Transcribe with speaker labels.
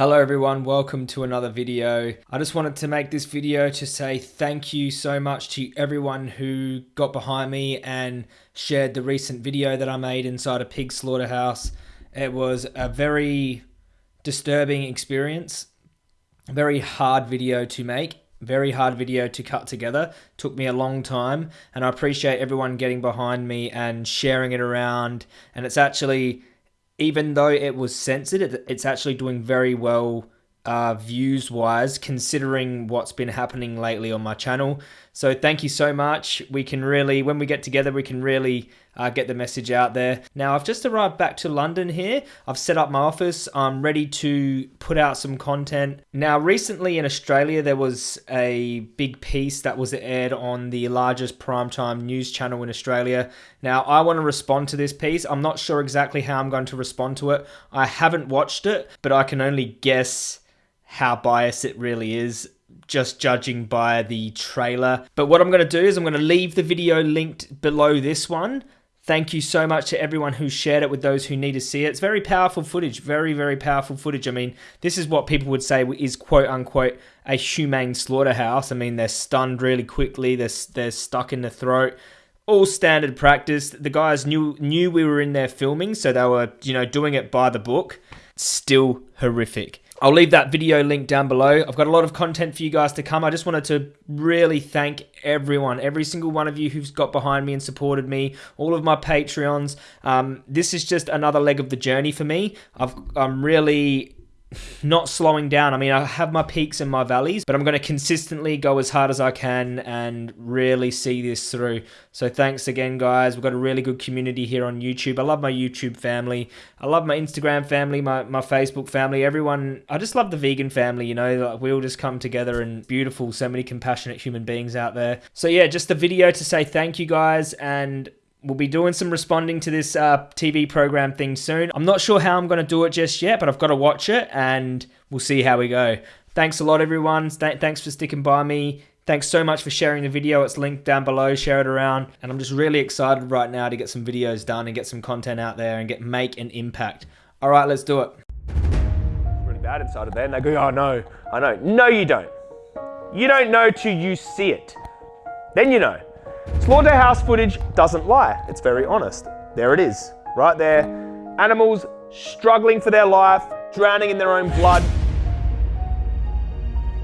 Speaker 1: Hello everyone, welcome to another video. I just wanted to make this video to say thank you so much to everyone who got behind me and shared the recent video that I made inside a pig slaughterhouse. It was a very disturbing experience, very hard video to make, very hard video to cut together. Took me a long time and I appreciate everyone getting behind me and sharing it around and it's actually even though it was censored, it, it's actually doing very well uh, views wise, considering what's been happening lately on my channel. So thank you so much. We can really, when we get together, we can really uh, get the message out there. Now, I've just arrived back to London here. I've set up my office. I'm ready to put out some content. Now, recently in Australia, there was a big piece that was aired on the largest primetime news channel in Australia. Now, I want to respond to this piece. I'm not sure exactly how I'm going to respond to it. I haven't watched it, but I can only guess how biased it really is just judging by the trailer. But what I'm going to do is I'm going to leave the video linked below this one. Thank you so much to everyone who shared it with those who need to see it. It's very powerful footage, very, very powerful footage. I mean, this is what people would say is quote unquote a humane slaughterhouse. I mean, they're stunned really quickly, they're, they're stuck in the throat. All standard practice. The guys knew knew we were in there filming, so they were, you know, doing it by the book. Still horrific. I'll leave that video link down below. I've got a lot of content for you guys to come. I just wanted to really thank everyone, every single one of you who's got behind me and supported me, all of my Patreons. Um, this is just another leg of the journey for me. I've, I'm really not slowing down. I mean, I have my peaks and my valleys, but I'm going to consistently go as hard as I can and really see this through. So thanks again, guys. We've got a really good community here on YouTube. I love my YouTube family. I love my Instagram family, my, my Facebook family, everyone. I just love the vegan family, you know, like we all just come together and beautiful, so many compassionate human beings out there. So yeah, just a video to say thank you guys and We'll be doing some responding to this uh, TV program thing soon. I'm not sure how I'm going to do it just yet, but I've got to watch it and we'll see how we go. Thanks a lot, everyone. Thanks for sticking by me. Thanks so much for sharing the video. It's linked down below. Share it around. And I'm just really excited right now to get some videos done and get some content out there and get make an impact. All right, let's do it.
Speaker 2: Really bad inside of there. And they go, oh, no, I know. No, you don't. You don't know till you see it. Then you know. Slaughterhouse footage doesn't lie, it's very honest. There it is, right there. Animals struggling for their life, drowning in their own blood,